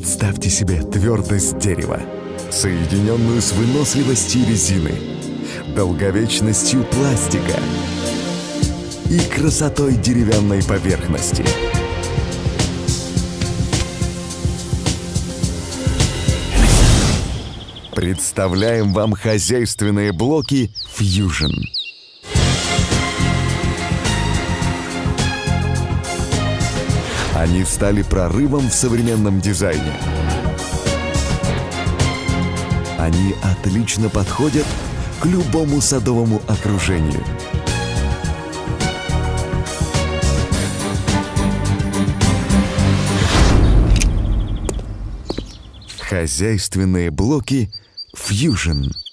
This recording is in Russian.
Представьте себе твердость дерева, соединенную с выносливостью резины, долговечностью пластика и красотой деревянной поверхности. Представляем вам хозяйственные блоки Fusion. Они стали прорывом в современном дизайне. Они отлично подходят к любому садовому окружению. Хозяйственные блоки Fusion –